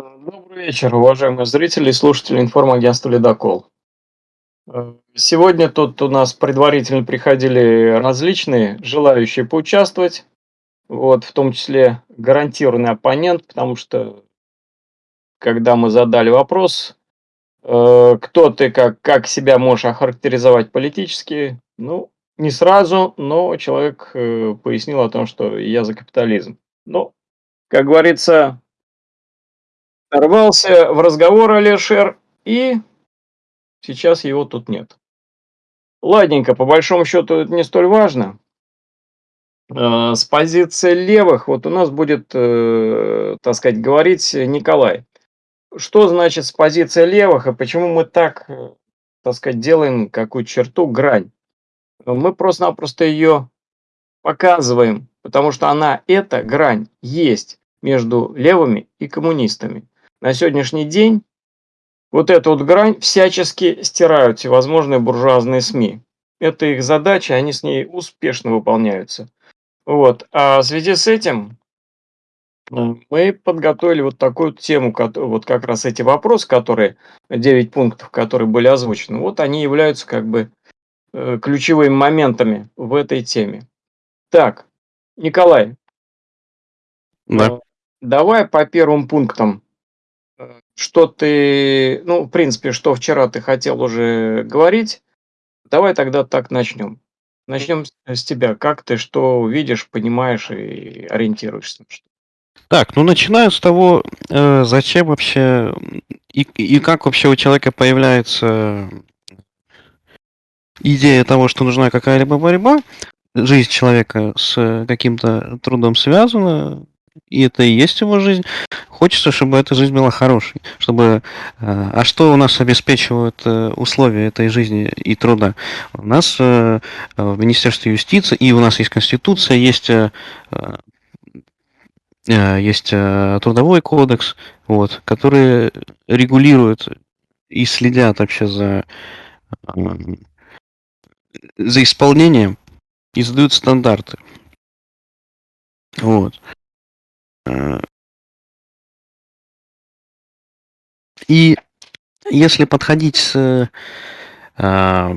Добрый вечер, уважаемые зрители и слушатели информагентства «Ледокол». Э, Сегодня тут у нас предварительно приходили различные желающие поучаствовать, вот, в том числе гарантированный оппонент, потому что, когда мы задали вопрос, э, кто ты, как, как себя можешь охарактеризовать политически, ну, не сразу, но человек э, пояснил о том, что я за капитализм. Ну, как говорится, Ворвался в разговор Алишер, и сейчас его тут нет. Ладненько, по большому счету это не столь важно. Э, С позиции левых вот у нас будет, э, так сказать, говорить Николай. Что значит с позиции левых и почему мы так, э, так сказать, делаем какую черту, грань? Мы просто-напросто ее показываем, потому что она, эта грань, есть между левыми и коммунистами. На сегодняшний день вот эту вот грань всячески стирают всевозможные буржуазные СМИ. Это их задача, они с ней успешно выполняются. Вот. А в связи с этим э, мы подготовили вот такую тему, вот как раз эти вопросы, которые, 9 пунктов, которые были озвучены, вот они являются как бы э, ключевыми моментами в этой теме. Так, Николай, Да. э, давай по первым пунктам что ты, ну, в принципе, что вчера ты хотел уже говорить, давай тогда так начнем. Начнем с тебя. Как ты что видишь, понимаешь и ориентируешься? Так, ну начинаю с того, э, зачем вообще и, и как вообще у человека появляется идея того, что нужна какая-либо борьба. Жизнь человека с каким-то трудом связана, и это и есть его жизнь. Хочется, чтобы эта жизнь была хорошей, чтобы... э, А что у нас обеспечивают э, условия этой жизни и труда? У нас э, в Министерстве юстиции, и у нас есть Конституция, есть есть трудовой кодекс, вот, которые регулируют и следят вообще за, за исполнением и задают стандарты. Вот. И если подходить с, а,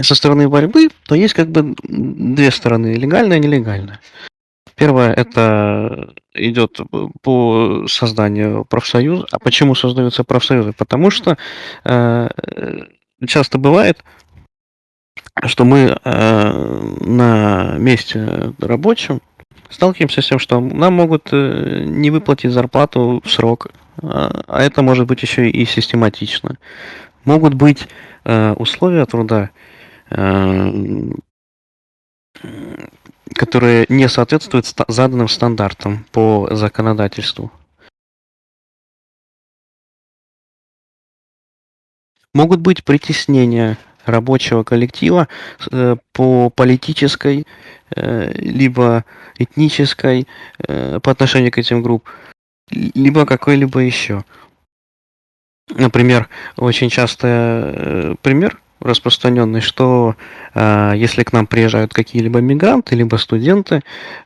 со стороны борьбы, то есть как бы две стороны, легальная и нелегальная. Первое это идет по созданию профсоюза. А почему создаются профсоюзы? Потому что э, часто бывает, что мы э, на месте рабочем сталкиваемся с тем, что нам могут э, не выплатить зарплату в срок, а а это может быть еще и систематично. Могут быть э, условия труда, э, которые не соответствуют заданным стандартам по законодательству. Могут быть притеснения рабочего коллектива по политической, либо этнической э, по отношению к этим группам, либо какой-либо еще. Например, очень часто э, пример распространенный, что э, если к нам приезжают какие-либо мигранты, либо студенты,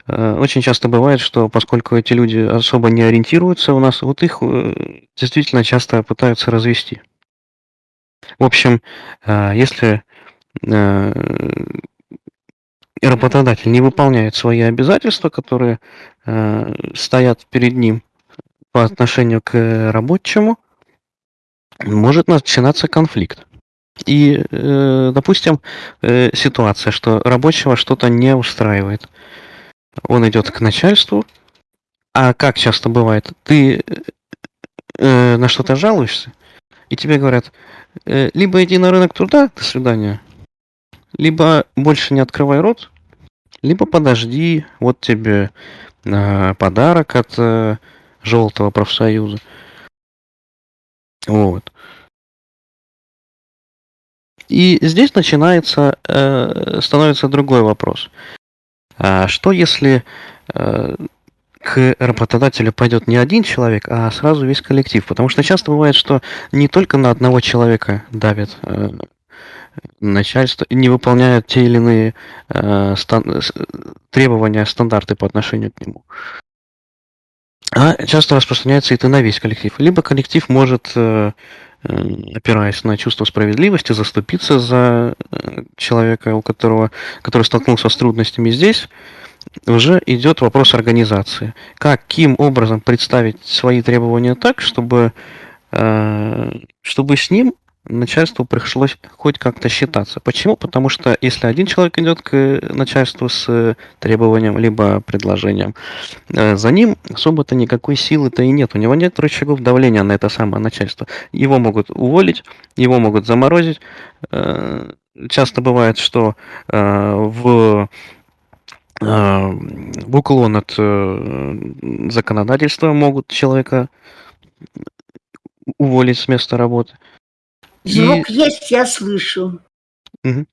э, очень часто бывает, что поскольку эти люди особо не ориентируются у нас, вот их э, действительно часто пытаются развести. В общем, э, если э, работодатель не выполняет свои обязательства, которые э, стоят перед ним по отношению к рабочему, может начинаться конфликт. И, э, допустим, э, ситуация, что рабочего что-то не устраивает. Он идет к начальству, а как часто бывает, ты э, на что-то жалуешься, и тебе говорят, э, либо иди на рынок труда, до свидания, либо больше не открывай рот, либо подожди, вот тебе э, подарок от э, желтого профсоюза. Вот. И здесь начинается, э, становится другой вопрос. А что если э, к работодателю пойдет не один человек, а сразу весь коллектив? Потому что часто бывает, что не только на одного человека давит начальство, не выполняет те или иные э, стан- с- требования, стандарты по отношению к нему. А часто распространяется это на весь коллектив. Либо коллектив может, э, э, опираясь на чувство справедливости, заступиться за э, человека, у которого, который столкнулся с трудностями здесь, уже идет вопрос организации. Каким образом представить свои требования так, чтобы, чтобы с ним начальству пришлось хоть как-то считаться. Почему? Потому что если один человек идет к начальству с требованием либо предложением, э, за ним особо-то никакой силы-то и нет. У него нет рычагов давления на это самое начальство. Его могут уволить, его могут заморозить. Э, часто бывает, что э, в в уклон от законодательства могут человека уволить с места работы. Звук И... есть, я слышу. Мгм.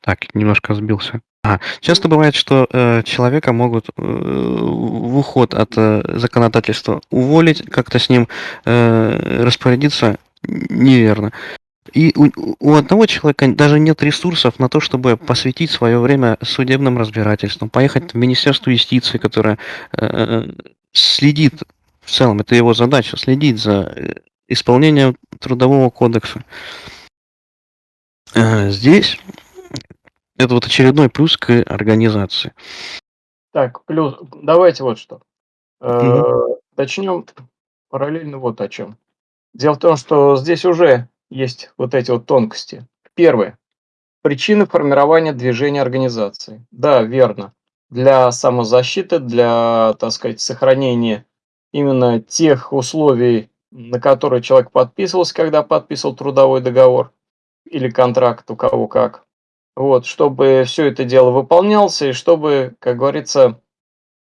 Так, немножко сбился. А, часто бывает, что э, человека могут э, в уход от э, законодательства уволить, как-то с ним э, распорядиться неверно. И у, у одного человека даже нет ресурсов на то, чтобы посвятить свое время судебным разбирательствам, поехать в Министерство юстиции, которое э, следит в целом это его задача следить за э, исполнением трудового кодекса. Э, здесь это вот очередной плюс к организации. Так, плюс, давайте вот что. Угу. Начнем параллельно вот о чем. Дело в том, что здесь уже есть вот эти вот тонкости. Первое. Причины формирования движения организации. Да, верно. Для самозащиты, для, так сказать, сохранения именно тех условий, на которые человек подписывался, когда подписывал трудовой договор или контракт, у кого как. Вот, чтобы все это дело выполнялось, и чтобы, как говорится,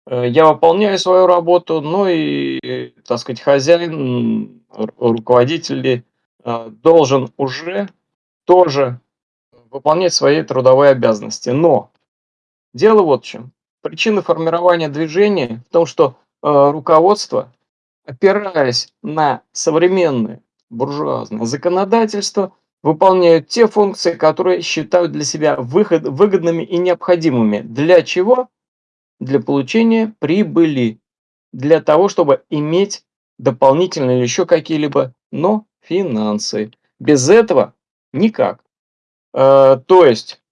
э, я выполняю свою работу, ну и, так сказать, хозяин, руководитель э, должен уже тоже выполнять свои трудовые обязанности. Но дело вот в чем. Причина формирования движения в том, что руководство, опираясь на современное буржуазное законодательство, выполняют те функции, которые считают для себя выход, выгодными и необходимыми. Для чего? Для получения прибыли. Для того, чтобы иметь дополнительные или еще какие-либо, но финансы. Без этого никак. Э, то есть,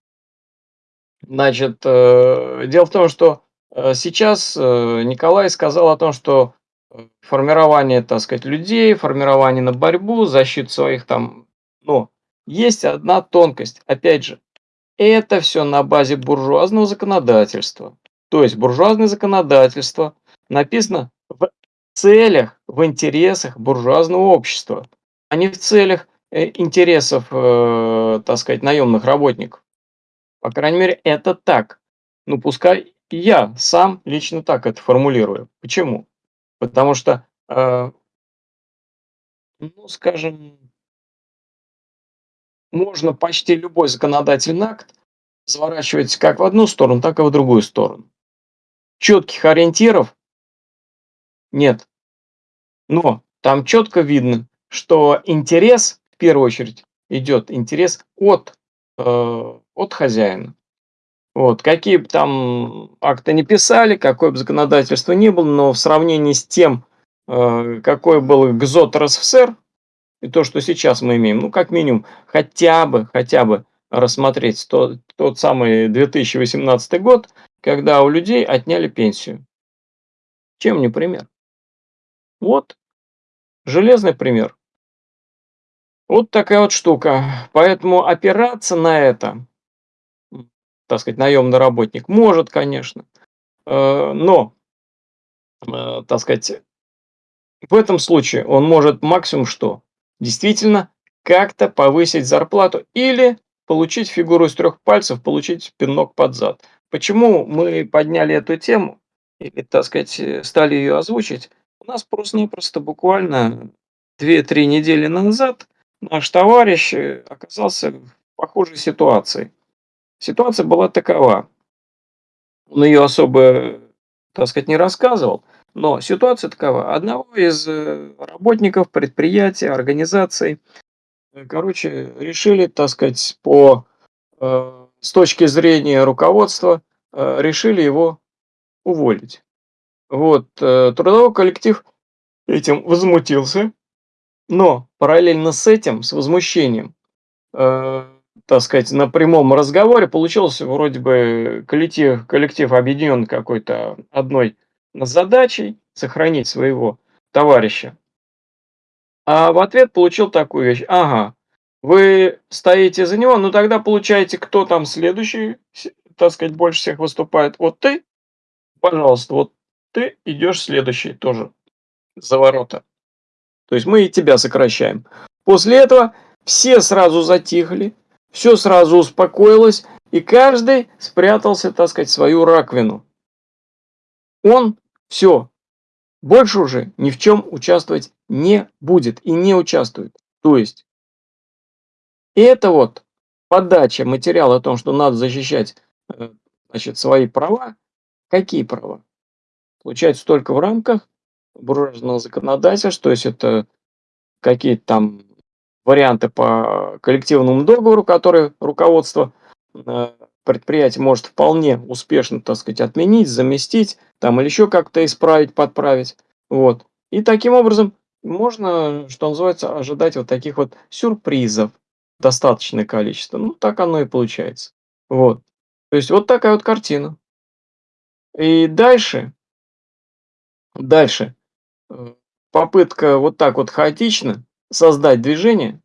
значит, э, дело в том, что Э, сейчас э, Николай сказал о том, что э, формирование, так сказать, людей, формирование на борьбу, защиту своих там, ну, есть одна тонкость. Опять же, это все на базе буржуазного законодательства. То есть буржуазное законодательство написано в целях, в интересах буржуазного общества, а не в целях интересов, так сказать, наемных работников. По крайней мере, это так. Ну, пускай я сам лично так это формулирую. Почему? Потому что, э, ну, скажем, можно почти любой законодательный акт разворачивать как в одну сторону, так и в другую сторону. Четких ориентиров нет. Но там четко видно, что интерес, в первую очередь, идет интерес от, э, от хозяина. Вот, какие бы там акты не писали, какое бы законодательство ни было, но в сравнении с тем, э, какой был ГЗОТ РСФСР, и то, что сейчас мы имеем, ну, как минимум, хотя бы, хотя бы рассмотреть тот, тот самый 2018 год, когда у людей отняли пенсию. Чем не пример? Вот, железный пример. Вот такая вот штука. Поэтому опираться на это так сказать, наемный работник? Может, конечно. Э, но, э, так сказать, в этом случае он может максимум что? Действительно, как-то повысить зарплату или получить фигуру из трех пальцев, получить пинок под зад. Почему мы подняли эту тему, или, так сказать, стали ее озвучить? У нас просто-напросто буквально 2-3 недели назад наш товарищ оказался в похожей ситуации. Ситуация была такова. Он ее особо, так сказать, не рассказывал, но ситуация такова. Одного из э, работников предприятия, организации, э, короче, решили, так сказать, по, э, с точки зрения руководства, э, решили его уволить. Вот, э, трудовой коллектив этим возмутился, но параллельно с этим, с возмущением, э, так сказать, на прямом разговоре получился вроде бы коллектив, коллектив объединен какой-то одной задачей сохранить своего товарища. А в ответ получил такую вещь. Ага, вы стоите за него, ну тогда получаете, кто там следующий, так сказать, больше всех выступает. Вот ты, пожалуйста, вот ты идешь следующий тоже за ворота. То есть мы и тебя сокращаем. После этого все сразу затихли, все сразу успокоилось, и каждый спрятался, так сказать, свою раковину. Он все, больше уже ни в чем участвовать не будет и не участвует. То есть, это вот подача материала о том, что надо защищать э, значит, свои права. Какие права? Получается только в рамках буржуазного законодательства, то есть это какие-то там варианты по коллективному договору, которые руководство э, предприятия может вполне успешно, так сказать, отменить, заместить, там или еще как-то исправить, подправить. Вот. И таким образом можно, что называется, ожидать вот таких вот сюрпризов достаточное количество. Ну, так оно и получается. Вот. То есть вот такая вот картина. И дальше, дальше, э, попытка вот так вот хаотично создать движение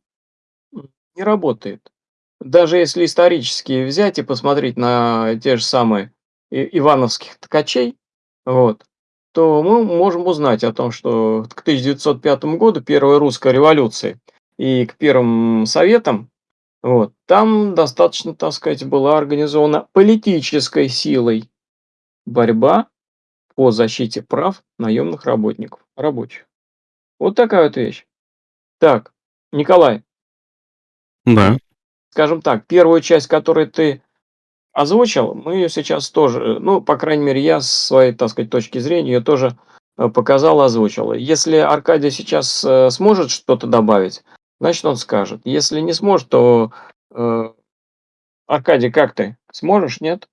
не работает. Даже если исторически взять и посмотреть на те же самые ивановских ткачей, вот, то мы можем узнать о том, что к 1905 году, первой русской революции, и к первым советам, вот, там достаточно, так сказать, была организована политической силой борьба по защите прав наемных работников, рабочих. Вот такая вот вещь. Так, Николай. Да. Скажем так, первую часть, которую ты озвучил, мы ее сейчас тоже, ну, по крайней мере, я с своей, так сказать, точки зрения ее тоже э, показал, озвучил. Если Аркадий сейчас э, сможет что-то добавить, значит, он скажет. Если не сможет, то... Э, Аркадий, как ты? Сможешь, нет?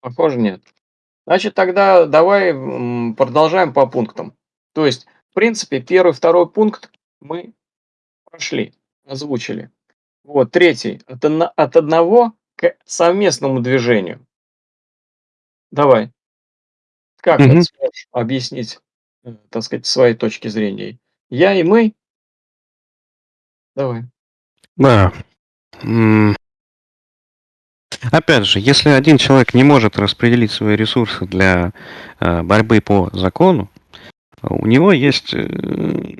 Похоже, нет. Значит, тогда давай продолжаем по пунктам. То есть, в принципе, первый, второй пункт мы прошли, озвучили. Вот, третий. От, от одного к совместному движению. Давай. Как угу. ты сможешь объяснить, э, так сказать, своей точки зрения? Я и мы? Давай. Да. Опять же, если один человек не может распределить свои ресурсы для э, борьбы по закону, у него есть, э,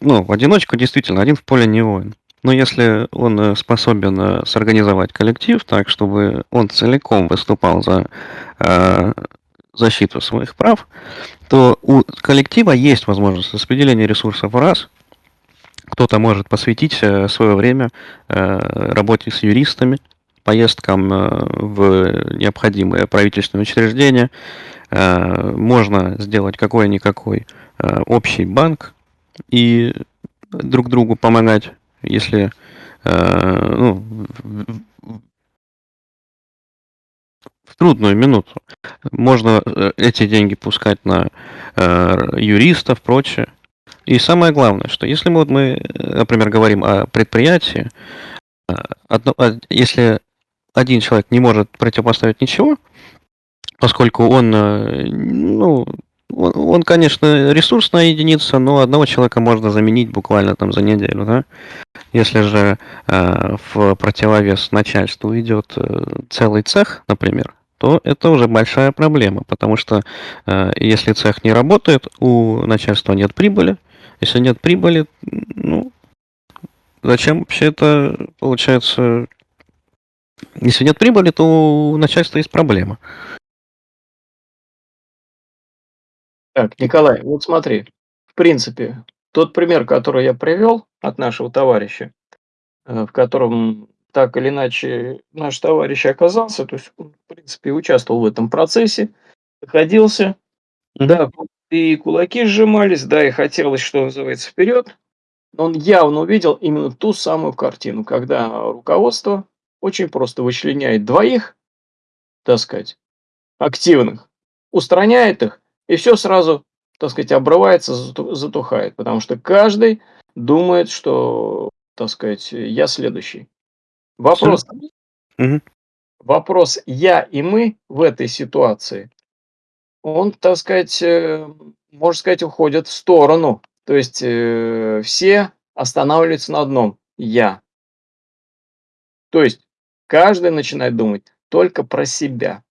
ну, в одиночку действительно, один в поле не воин. Но если он э, способен сорганизовать коллектив так, чтобы он целиком выступал за защиту своих прав, то у коллектива есть возможность распределения ресурсов раз. Кто-то может посвятить свое время работе с юристами, поездкам э, в необходимые правительственные учреждения. Э, можно сделать какой-никакой э, общий банк и друг другу помогать, если ну, в трудную минуту. Можно эти деньги пускать на юристов, прочее. И самое главное, что если мы, вот мы, например, говорим о предприятии, одно, если один человек не может противопоставить ничего, поскольку он, э, ну, он, он, конечно, ресурсная единица, но одного человека можно заменить буквально там за неделю, да. Если же э, в противовес начальству идет э, целый цех, например, то это уже большая проблема, потому что э, если цех не работает, у начальства нет прибыли. Если нет прибыли, ну, зачем вообще это, получается, если нет прибыли, то у начальства есть проблема. Так, Николай, вот смотри, в принципе, тот пример, который я привел от нашего товарища, э, в котором так или иначе наш товарищ оказался, то есть он, в принципе, участвовал в этом процессе, находился, да, и кулаки сжимались, да, и хотелось, что называется, вперед, он явно увидел именно ту самую картину, когда руководство очень просто вычленяет двоих, так сказать, активных, устраняет их, и все сразу, так сказать, обрывается, затухает, потому что каждый думает, что, так сказать, я следующий. Вопрос, вопрос я и мы в этой ситуации, он, так сказать, э, можно сказать, уходит в сторону. То есть э, все останавливаются на одном я. То есть каждый начинает думать только про себя.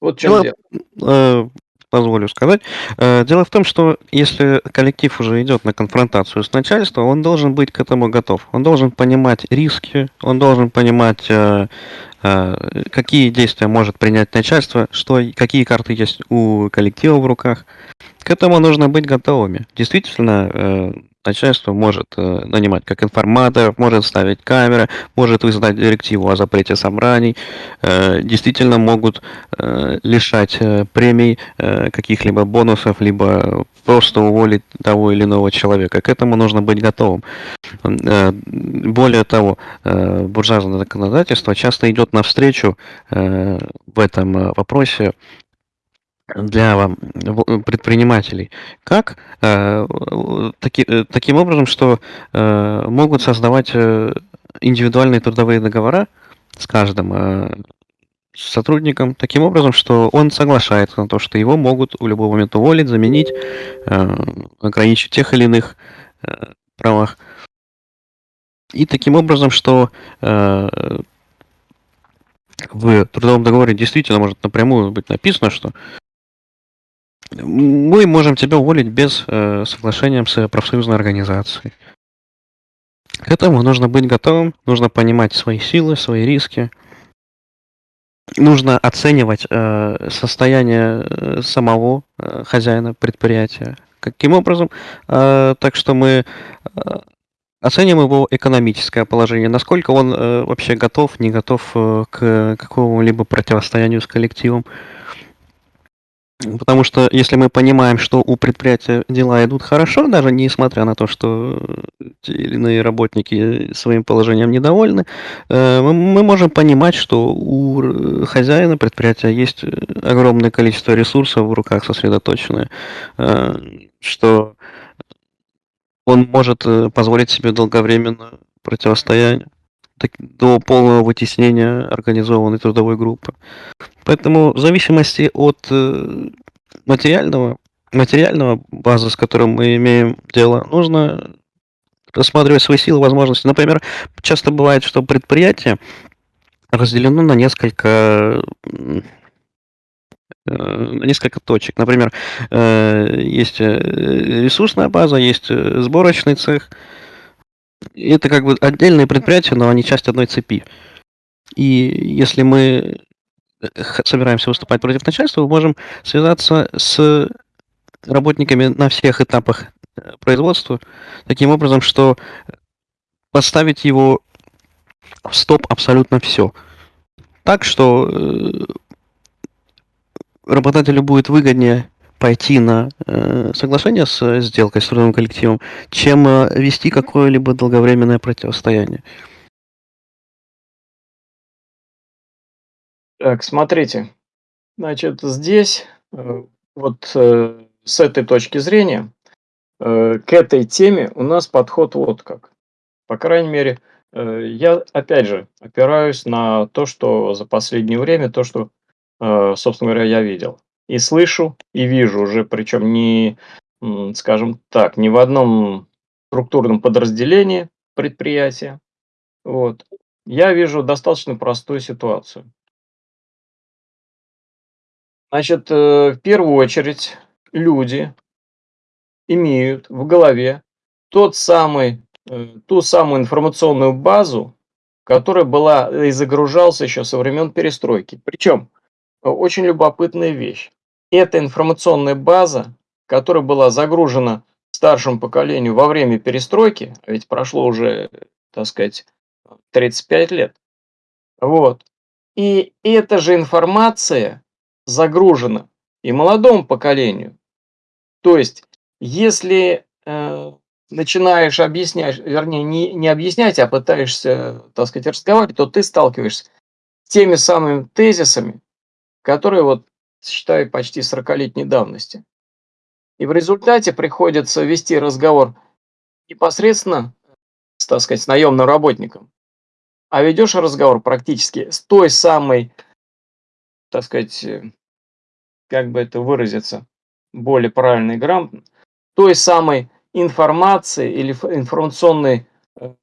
Вот в чем Дело, дело. э, позволю сказать. Э, Дело в том, что если коллектив уже идет на конфронтацию с начальством, он должен быть к этому готов. Он должен понимать риски, он должен понимать, э, э, какие действия может принять начальство, что, какие карты есть у коллектива в руках. К этому нужно быть готовыми. Действительно, э, начальство может э, нанимать как информаторов, может ставить камеры, может вызвать директиву о запрете собраний, э, действительно могут лишать премий каких-либо бонусов, либо просто уволить того или иного человека. К этому нужно быть готовым. Более того, буржуазное законодательство часто идет навстречу э, в этом э, вопросе для в- предпринимателей. Как? Э, таки- э, таким образом, что э, могут создавать э, индивидуальные трудовые договора с каждым э, сотрудником таким образом, что он соглашается на то, что его могут в любой момент уволить, заменить, э, ограничить тех или иных э, правах. И таким образом, что э, в трудовом договоре действительно может напрямую быть написано, что мы можем тебя уволить без э, соглашения с профсоюзной организацией. К этому нужно быть готовым, нужно понимать свои силы, свои риски. Нужно оценивать э, состояние э, самого э, хозяина предприятия. Каким образом? Э, так что мы э, оценим его экономическое положение, насколько он э, вообще готов, не готов э, к какому-либо противостоянию с коллективом. Потому что если мы понимаем, что у предприятия дела идут хорошо, даже несмотря на то, что те или иные работники своим положением недовольны, э, мы можем понимать, что у хозяина предприятия есть э, огромное количество ресурсов в руках сосредоточенное, э, что он может э, позволить себе долговременно противостояние до полного вытеснения организованной трудовой группы. Поэтому в зависимости от э, материального, материального базы, с которым мы имеем дело, нужно рассматривать свои силы, возможности. Например, часто бывает, что предприятие разделено на несколько несколько точек. Например, э, есть э, ресурсная база, есть э, сборочный цех. Это как бы отдельные предприятия, но они часть одной цепи. И если мы э, собираемся выступать против начальства, мы можем связаться с работниками на всех этапах э, производства, таким образом, что поставить его в стоп абсолютно все. Так что э, работодателю будет выгоднее пойти на э, соглашение с э, сделкой с трудовым коллективом, чем э, вести какое-либо долговременное противостояние. Так, смотрите. Значит, здесь э, вот э, с этой точки зрения э, к этой теме у нас подход вот как. По крайней мере, э, я опять же опираюсь на то, что за последнее время, то, что, собственно говоря, я видел. И слышу, и вижу уже, причем не, скажем так, не в одном структурном подразделении предприятия. Вот. Я вижу достаточно простую ситуацию. Значит, э, в первую очередь люди имеют в голове тот самый, э, ту самую информационную базу, которая была э, и загружался еще со времен перестройки. Причем э, очень любопытная вещь. Эта информационная база, которая была загружена старшему поколению во время перестройки, а ведь прошло уже, так сказать, 35 лет, вот. И эта же информация загружена и молодому поколению. То есть, если э, начинаешь объяснять, вернее, не, не объяснять, а пытаешься, так сказать, разговаривать, то ты сталкиваешься с теми самыми тезисами, которые вот, считаю, почти 40-летней давности. И в результате приходится вести разговор непосредственно, так сказать, с наемным работником, а ведешь разговор практически с той самой, так сказать, э, как бы это выразиться, более правильно и грамотно, той самой информации или информационной э,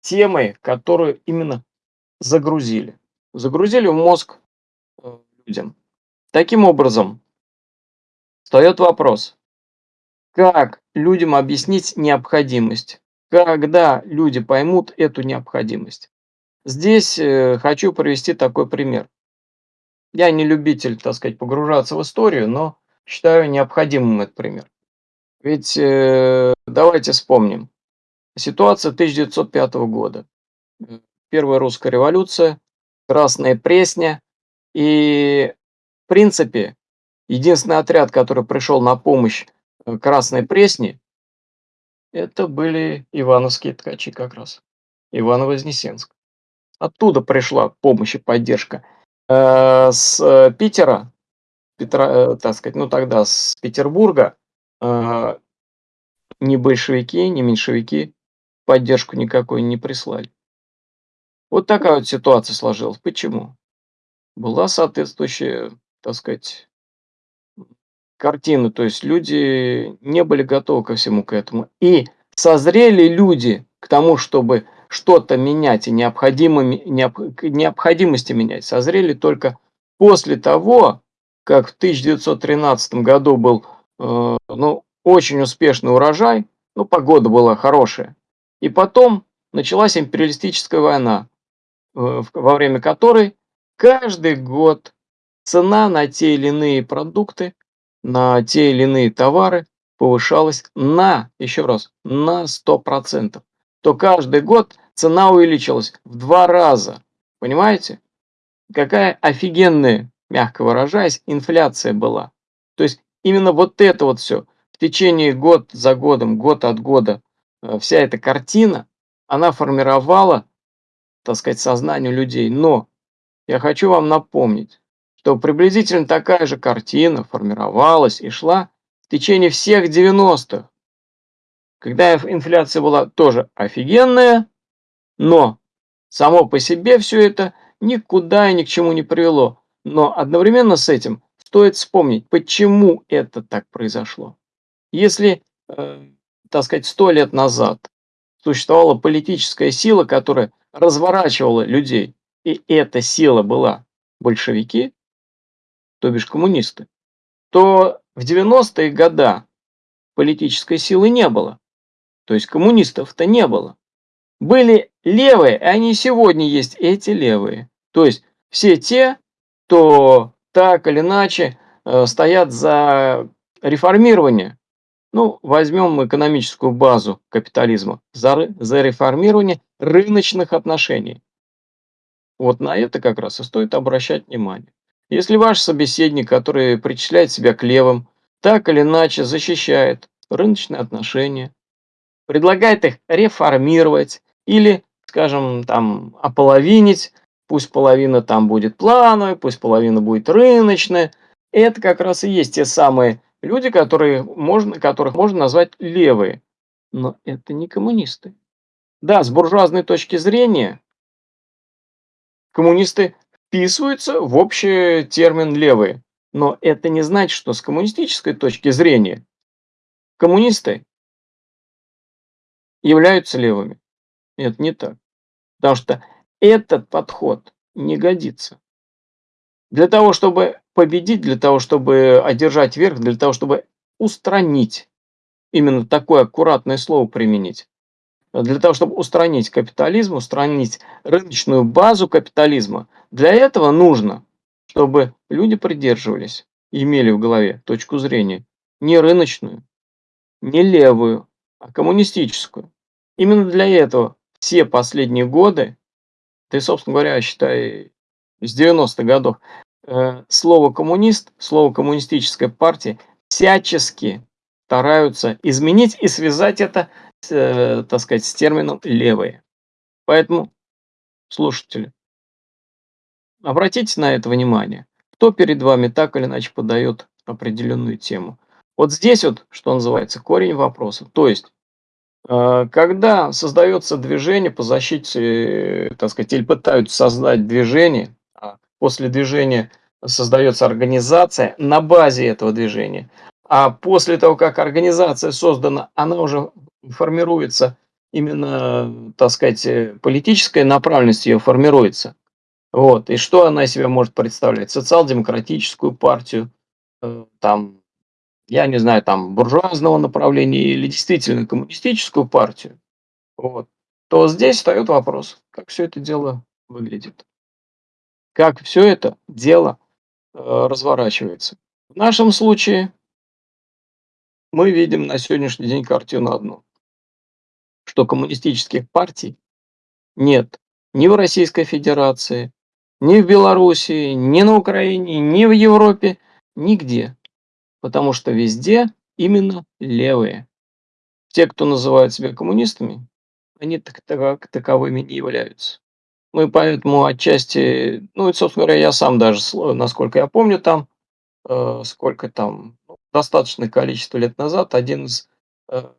темой, которую именно загрузили. Загрузили в мозг людям. Таким образом, встает вопрос, как людям объяснить необходимость, когда люди поймут эту необходимость. Здесь э, хочу привести такой пример. Я не любитель, так сказать, погружаться в историю, но считаю необходимым этот пример. Ведь э, давайте вспомним. Ситуация 1905 года. Первая русская революция, Красная Пресня. И, в принципе, единственный отряд, который пришел на помощь э, Красной Пресне, это были ивановские ткачи как раз. Иваново-Вознесенск. Оттуда пришла помощь и поддержка. Э, с Питера, Петра, э, так сказать, ну тогда с Петербурга ни большевики, ни меньшевики поддержку никакой не прислали. Вот такая вот ситуация сложилась. Почему? Была соответствующая, так сказать, картина. То есть люди не были готовы ко всему к этому. И созрели люди к тому, чтобы что-то менять и необходимыми, необ, необходимости менять, созрели только после того, как в 1913 году был Э, ну, очень успешный урожай, ну, погода была хорошая. И потом началась империалистическая война, э, во время которой каждый год цена на те или иные продукты, на те или иные товары повышалась на, еще раз, на 100%. То каждый год цена увеличилась в два раза. Понимаете? Какая офигенная, мягко выражаясь, инфляция была. То есть именно вот это вот все в течение год за годом, год от года, э, вся эта картина, она формировала, так сказать, сознание людей. Но я хочу вам напомнить, что приблизительно такая же картина формировалась и шла в течение всех 90-х, когда инфляция была тоже офигенная, но само по себе все это никуда и ни к чему не привело. Но одновременно с этим стоит вспомнить, почему это так произошло. Если, э, так сказать, сто лет назад существовала политическая сила, которая разворачивала людей, и эта сила была большевики, то бишь коммунисты, то в 90-е годы политической силы не было. То есть коммунистов-то не было. Были левые, и они сегодня есть эти левые. То есть все те, кто так или иначе э, стоят за реформирование. Ну, возьмем экономическую базу капитализма, за, за реформирование рыночных отношений. Вот на это как раз и стоит обращать внимание. Если ваш собеседник, который причисляет себя к левым, так или иначе защищает рыночные отношения, предлагает их реформировать или, скажем, там, ополовинить, Пусть половина там будет плановой, пусть половина будет рыночная. Это как раз и есть те самые люди, которые можно, которых можно назвать левые. Но это не коммунисты. Да, с буржуазной точки зрения коммунисты вписываются в общий термин левые. Но это не значит, что с коммунистической точки зрения коммунисты являются левыми. Это не так. Потому что этот подход не годится. Для того, чтобы победить, для того, чтобы одержать верх, для того, чтобы устранить, именно такое аккуратное слово применить, для того, чтобы устранить капитализм, устранить рыночную базу капитализма, для этого нужно, чтобы люди придерживались, имели в голове точку зрения не рыночную, не левую, а коммунистическую. Именно для этого все последние годы ты, собственно говоря, считай, с 90-х годов, э, слово коммунист, слово коммунистическая партия всячески стараются изменить и связать это э, так сказать, с термином «левые». Поэтому, слушатели, обратите на это внимание. Кто перед вами так или иначе подает определенную тему. Вот здесь вот, что называется, корень вопроса. То есть, э, когда создается движение по защите, так сказать, или пытаются создать движение, а после движения создается организация на базе этого движения, а после того, как организация создана, она уже формируется именно, так сказать, э, политическая направленность ее формируется. Вот. И что она из себя может представлять? Социал-демократическую партию, там, я не знаю, там, буржуазного направления или действительно коммунистическую партию, вот, то здесь встает вопрос, как все это дело выглядит. Как все это дело э, разворачивается. В нашем случае мы видим на сегодняшний день картину одну, что коммунистических партий нет ни в Российской Федерации, ни в Белоруссии, ни на Украине, ни в Европе, нигде потому что везде именно левые. Те, кто называют себя коммунистами, они так, так, таковыми не являются. Мы поэтому отчасти, ну и, собственно говоря, я сам даже, насколько я помню там, э, сколько там, достаточное количество лет назад, один из э,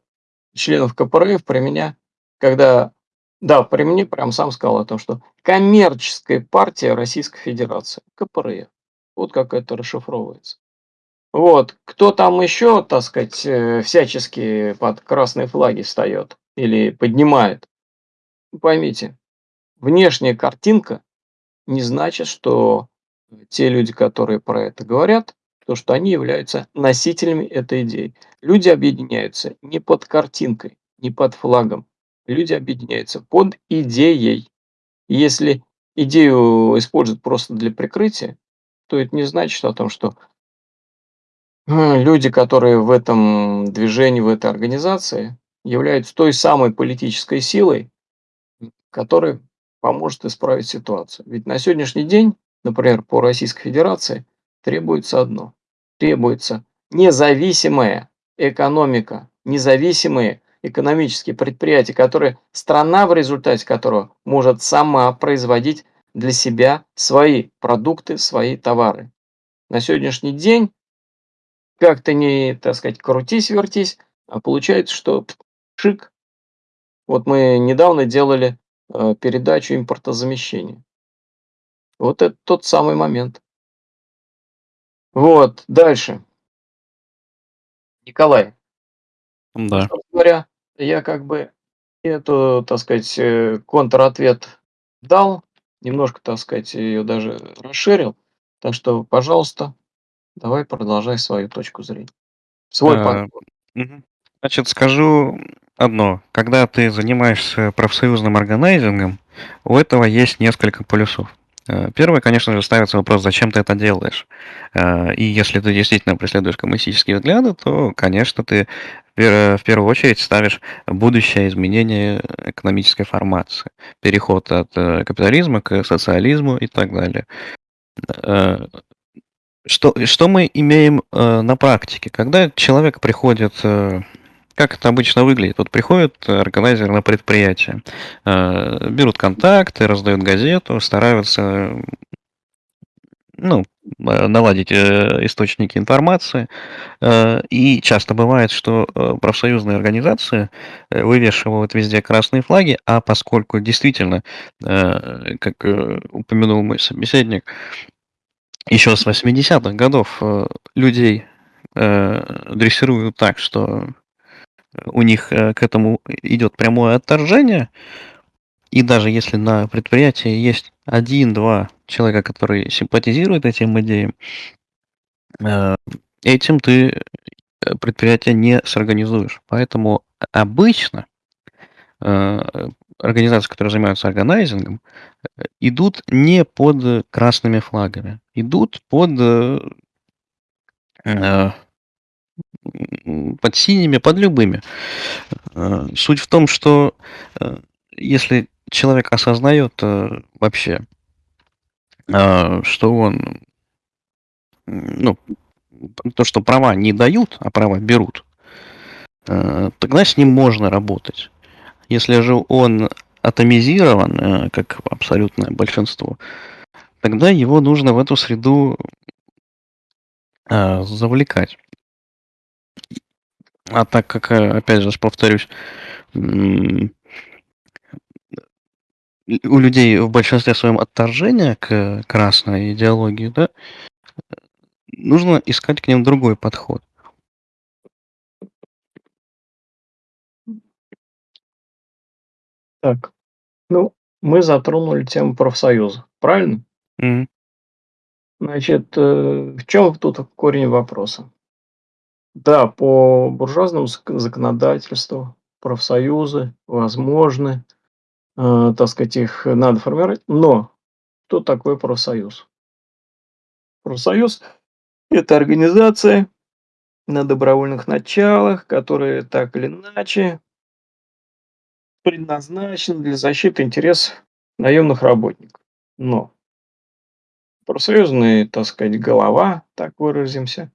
членов КПРФ при меня, когда, да, при мне прям сам сказал о том, что коммерческая партия Российской Федерации, КПРФ, вот как это расшифровывается. Вот. Кто там еще, так сказать, э, всячески под красные флаги встает или поднимает? Поймите, внешняя картинка не значит, что те люди, которые про это говорят, то, что они являются носителями этой идеи. Люди объединяются не под картинкой, не под флагом. Люди объединяются под идеей. если идею используют просто для прикрытия, то это не значит о том, что люди, которые в этом движении, в этой организации, являются той самой политической силой, которая поможет исправить ситуацию. Ведь на сегодняшний день, например, по Российской Федерации требуется одно. Требуется независимая экономика, независимые экономические предприятия, которые страна в результате которого может сама производить для себя свои продукты, свои товары. На сегодняшний день как то не, так сказать, крутись-вертись, а получается, что шик. Вот мы недавно делали э, передачу импортозамещения. Вот это тот самый момент. Вот, дальше. Николай. Да. Ну, говоря, я как бы эту, так сказать, э, контр-ответ дал, немножко, так сказать, ее даже расширил. Так что, пожалуйста, Давай продолжай свою точку зрения. Свой Э, мгм. Значит, скажу одно. Когда ты занимаешься профсоюзным органайзингом, у этого есть несколько полюсов. Э, Первый, конечно же, ставится вопрос, зачем ты это делаешь. Э, И если ты действительно преследуешь коммунистические взгляды, то, конечно, ты в пер- в первую очередь ставишь будущее изменение экономической формации, переход от э, капитализма к социализму и так далее. Э, что, что мы имеем э, на практике? Когда человек приходит, э, как это обычно выглядит? Вот приходит органайзер на предприятие, э, берут контакты, раздают газету, стараются ну, э, наладить э, источники информации. Э, и часто бывает, что э, профсоюзные организации э, вывешивают везде красные флаги, а поскольку действительно, э, как э, упомянул мой собеседник, еще с 80-х годов э, людей э, дрессируют так, что у них э, к этому идет прямое отторжение. И даже если на предприятии есть один-два человека, которые симпатизируют этим идеям, э, этим ты э, предприятие не сорганизуешь. Поэтому обычно организации, которые занимаются органайзингом, идут не под красными флагами, идут под под синими, под любыми. Э, Суть в том, что э, если человек осознает э, вообще, что он, ну, то, что права не дают, а права берут, тогда с ним можно работать. Если же он атомизирован, как абсолютное большинство, тогда его нужно в эту среду завлекать. А так как, э, опять же, повторюсь, у людей в большинстве своем отторжение к красной идеологии, да, нужно искать к ним другой подход. Так, ну, мы затронули тему профсоюза, правильно? Мгм. Значит, э, в чем тут корень вопроса? Да, по буржуазному зак- законодательству профсоюзы возможны, э, так сказать, их надо формировать, но что такое профсоюз? Профсоюз– это организация на добровольных началах, которые так или иначе предназначены для защиты интересов наемных работников. Но профсоюзный, так сказать, голова, так выразимся,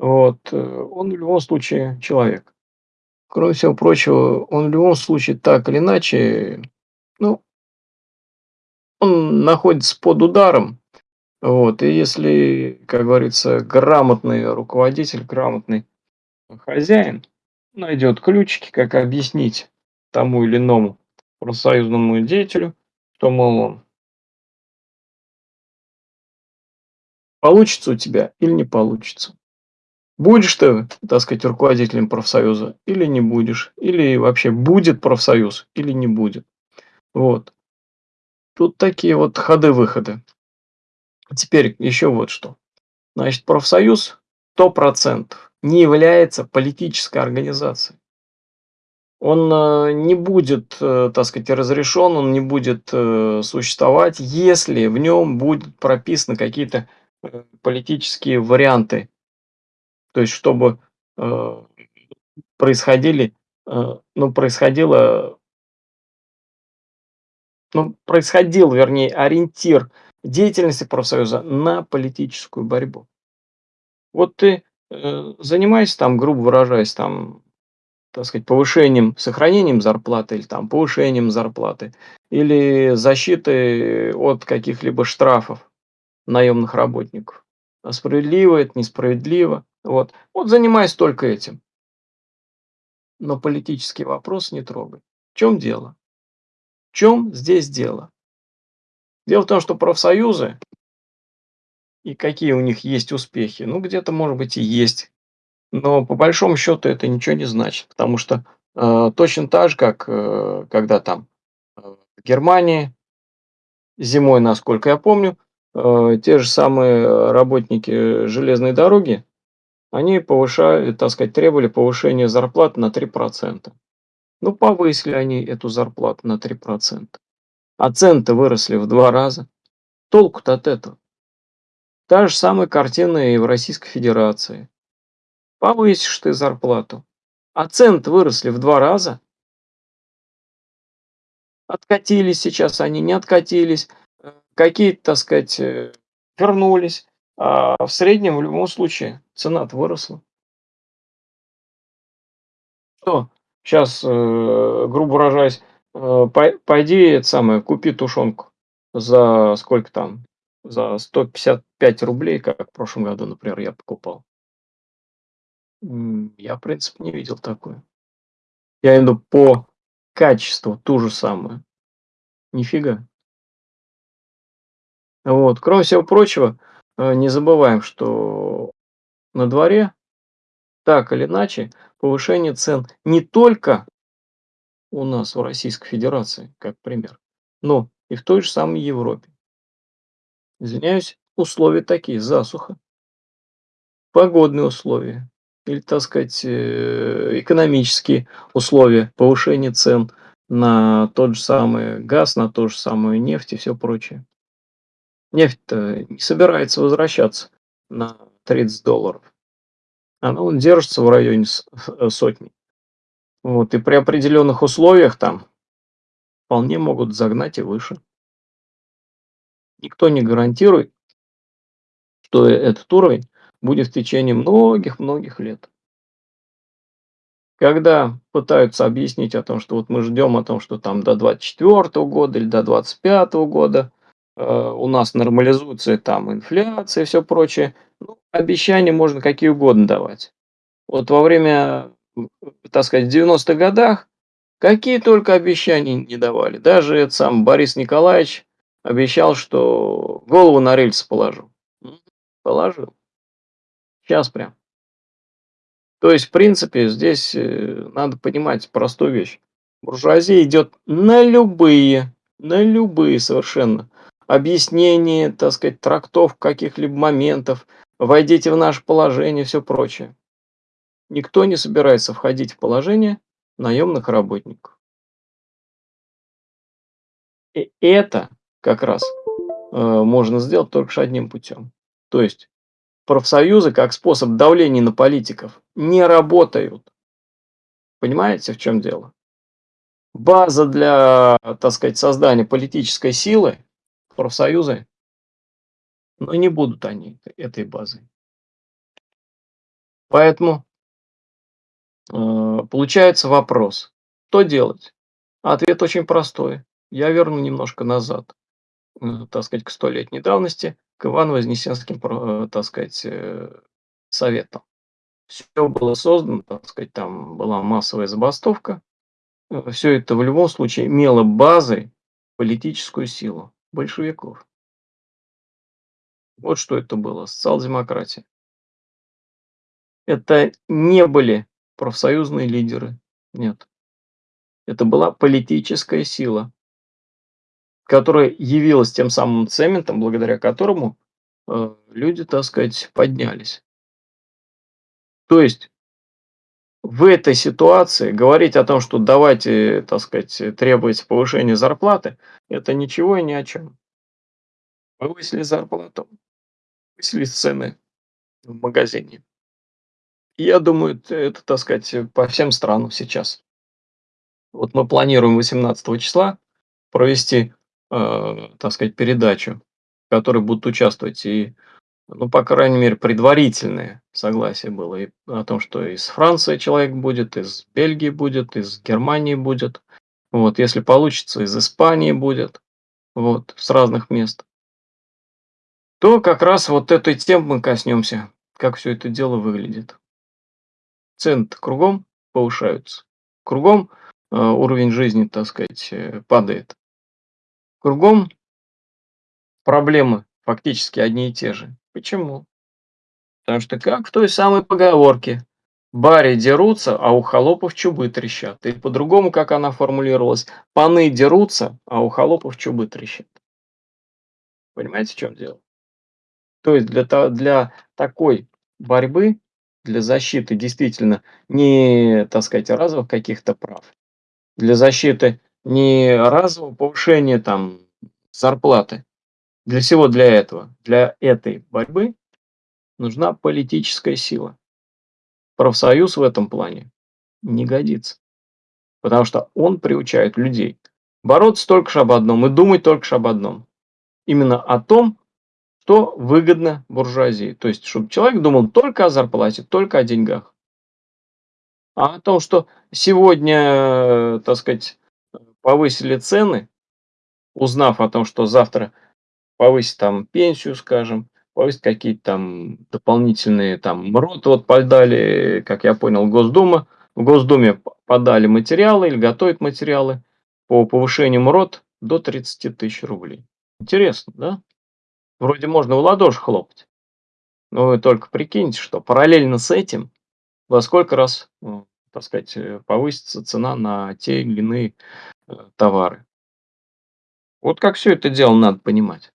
вот, э, он в любом случае человек. Кроме всего прочего, он в любом случае так или иначе, ну, он находится под ударом. Вот, и если, как говорится, грамотный руководитель, грамотный хозяин найдет ключики, как объяснить тому или иному профсоюзному деятелю, что, мол, получится у тебя или не получится. Будешь ты, так сказать, руководителем профсоюза или не будешь, или вообще будет профсоюз или не будет. Вот. Тут такие вот ходы-выходы. Теперь еще вот что. Значит, профсоюз 100% не является политической организацией. Он э, не будет, э, так сказать, разрешен, он не будет э, существовать, если в нем будут прописаны какие-то политические варианты. То есть, чтобы происходили, ну, происходило, ну, происходил, вернее, ориентир деятельности профсоюза на политическую борьбу. Вот ты э, занимаешься там, грубо выражаясь, там, так сказать, повышением, сохранением зарплаты или там повышением зарплаты, или защитой от каких-либо штрафов наемных работников. Справедливо это, несправедливо. Вот. вот занимаюсь только этим. Но политический вопрос не трогай. В чем дело? В чем здесь дело? Дело в том, что профсоюзы и какие у них есть успехи, ну где-то, может быть, и есть но по большому счету это ничего не значит, потому что э, точно так же, как э, когда там э, в Германии зимой, насколько я помню, те же самые работники железной дороги, они повышали, так сказать, требовали повышения зарплаты на 3%. Ну, повысили они эту зарплату на 3%. А цены-то выросли в два раза. Толку-то от этого. Та же самая картина и в Российской Федерации. Повысишь ты зарплату. А цены выросли в два раза. Откатились сейчас они, не откатились. Э, какие-то, так сказать, э, вернулись. А в среднем, в любом случае, цена выросла. Что? Сейчас, э, грубо выражаясь, пойди, это самое, купи тушенку за сколько там? За 155 рублей, как в прошлом году, например, я покупал. Я, в принципе, не видел такое. Я виду по качеству ту же самую. Нифига. Вот. Кроме всего прочего, э, не забываем, что на дворе так или иначе повышение цен не только у нас в Российской Федерации, как пример, но и в той же самой Европе. Извиняюсь, условия такие, засуха, погодные условия, или, так сказать, э, экономические условия повышения цен на тот же самый газ, на ту же самую нефть и все прочее. Нефть-то не собирается возвращаться на 30 долларов. Она он держится в районе э, сотни. Вот, и при определенных условиях там вполне могут загнать и выше. Никто не гарантирует, что этот уровень будет в течение многих-многих лет. когда пытаются объяснить о том, что вот мы ждем о том, что там до 24 года или до 25 года у нас нормализуется там инфляция и все прочее, ну, обещания можно какие угодно давать. Вот во время, так сказать, в 90-х годах какие только обещания не давали. Даже этот сам Борис Николаевич обещал, что голову на рельсы положу. Положил. Сейчас прям. То есть, в принципе, здесь э, надо понимать простую вещь. Буржуазия идет на любые, на любые совершенно объяснения, так сказать, трактов каких-либо моментов, войдите в наше положение, все прочее. Никто не собирается входить в положение наемных работников. И это как раз э, можно сделать только одним путем. То есть профсоюзы как способ давления на политиков не работают. Понимаете, в чем дело? База для, так сказать, создания политической силы профсоюзы, но не будут они этой базой. Поэтому э, получается вопрос, что делать? Ответ очень простой. Я верну немножко назад, э, так сказать, к столетней давности к Ивану-Вознесенским, э, так сказать, э, советам. Все было создано, так сказать, там была массовая забастовка. Э, Все это в любом случае имело базой политическую силу большевиков. Вот что это было, социал-демократия. Это не были профсоюзные лидеры, нет. Это была политическая сила, которая явилась тем самым цементом, благодаря которому э, люди, так сказать, поднялись. То есть в этой ситуации говорить о том, что давайте, так сказать, требовать повышения зарплаты, это ничего и ни о чем. Повысили зарплату, повысили цены в магазине. Я думаю, это, так сказать, по всем странам сейчас. Вот мы планируем 18 числа провести э, так сказать, передачу, в которой будут участвовать и, ну, по крайней мере, предварительное согласие было и о том, что из Франции человек будет, из Бельгии будет, из Германии будет, вот, если получится, из Испании будет, вот, с разных мест, то как раз вот этой темы мы коснемся, как все это дело выглядит. цены кругом повышаются, кругом э, уровень жизни, так сказать, э, падает. Кругом проблемы фактически одни и те же. Почему? Потому что как в той самой поговорке «бари дерутся, а у холопов чубы трещат». И по-другому, как она формулировалась, «паны дерутся, а у холопов чубы трещат». Понимаете, в чем дело? То есть для, для такой борьбы, для защиты действительно не, так сказать, разовых каких-то прав, для защиты не разового повышения там зарплаты. Для всего для этого, для этой борьбы нужна политическая сила. Профсоюз в этом плане не годится. Потому что он приучает людей бороться только об одном и думать только об одном. Именно о том, что выгодно буржуазии. То есть, чтобы человек думал только о зарплате, только о деньгах. А о том, что сегодня, так сказать, повысили цены, узнав о том, что завтра повысить там пенсию, скажем, повысить какие-то там дополнительные там МРОТ, вот подали, как я понял, Госдума, в Госдуме подали материалы или готовят материалы по повышению МРОТ до 30 тысяч рублей. Интересно, да? Вроде можно в ладоши хлопать. Но вы только прикиньте, что параллельно с этим во сколько раз, ну, так сказать, повысится цена на те или иные э, товары. Вот как все это дело надо понимать.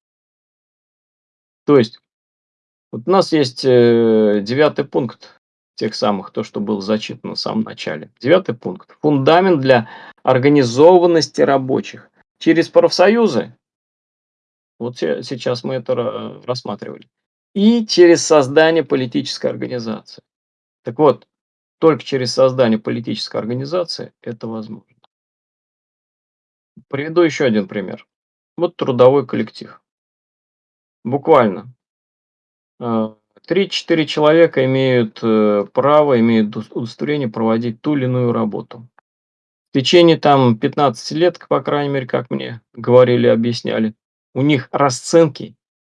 То есть, вот у нас есть э, девятый пункт тех самых, то, что было зачитано в самом начале. Девятый пункт. Фундамент для организованности рабочих. Через профсоюзы, вот сейчас мы это рассматривали, и через создание политической организации. Так вот, только через создание политической организации это возможно. Приведу еще один пример. Вот трудовой коллектив. Буквально. 3-4 человека имеют э, право, имеют удостоверение проводить ту или иную работу. В течение там 15 лет, по крайней мере, как мне говорили, объясняли, у них расценки